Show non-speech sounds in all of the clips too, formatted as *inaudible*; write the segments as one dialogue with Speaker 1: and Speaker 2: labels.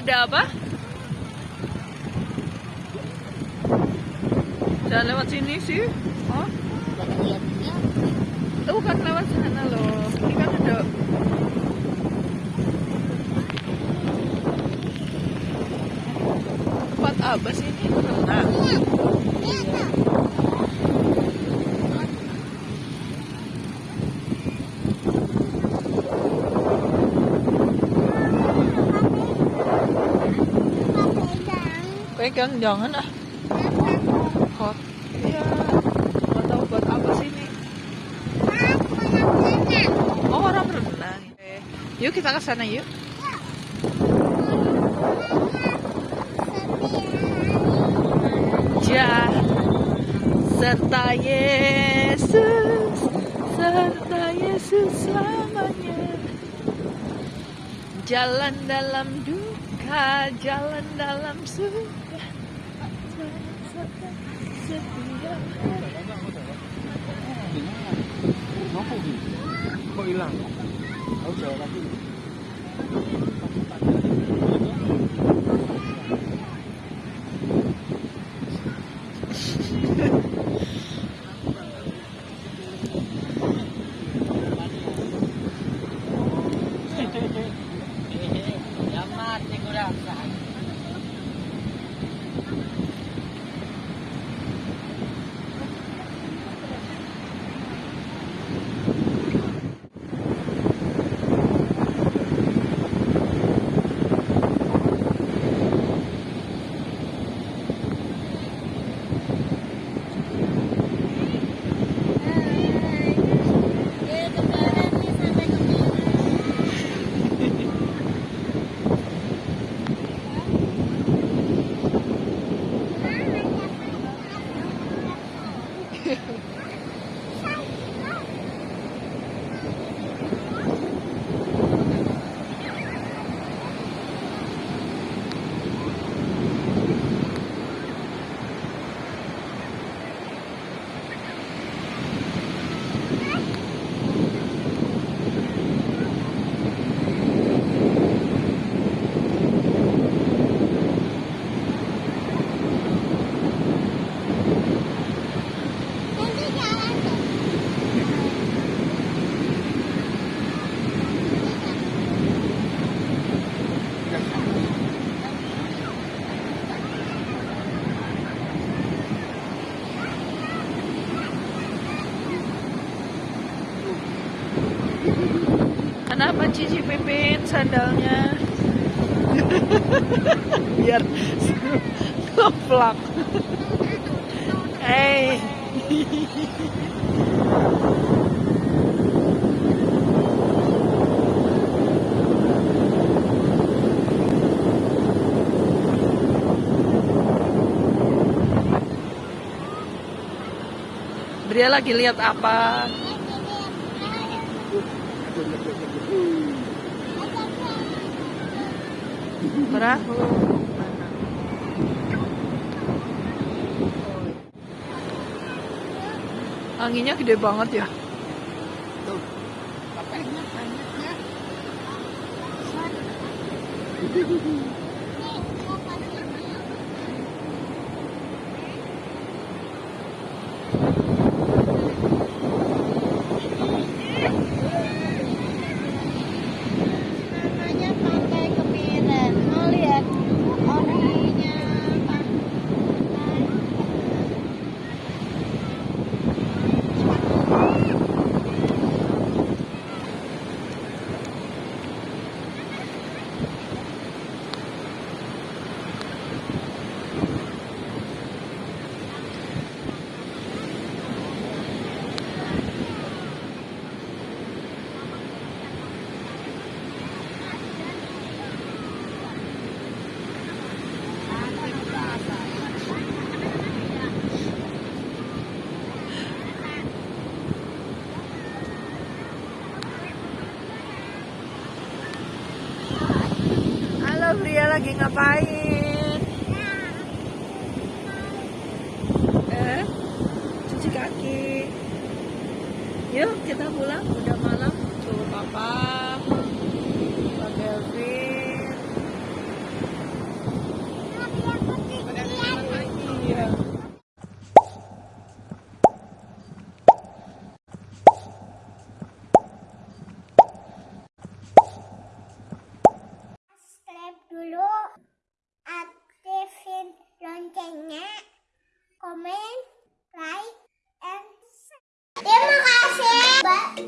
Speaker 1: Ada apa? Jangan lewat sini sih. Oh, itu bukan lewat sana loh. Ini kan ada tempat apa sih ini? Renang. Pegang jangan ah. Hot. Iya. Nggak tahu buat apa sih ini. Oh orang renang. Eh, Yuk kita ke sana yuk. Jah serta Yesus serta Yesus selamanya jalan dalam duka jalan dalam suka nó
Speaker 2: không bị hơi lặng chờ là
Speaker 1: Kenapa Cici Pipin sandalnya? *laughs* Biar ngeplak. Hey. Bria lagi lihat apa? Perahu. Anginnya gede banget ya.
Speaker 3: namanya
Speaker 1: ngapain? Eh, cuci kaki. Yuk kita pulang, udah malam. Tuh papa.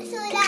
Speaker 3: それ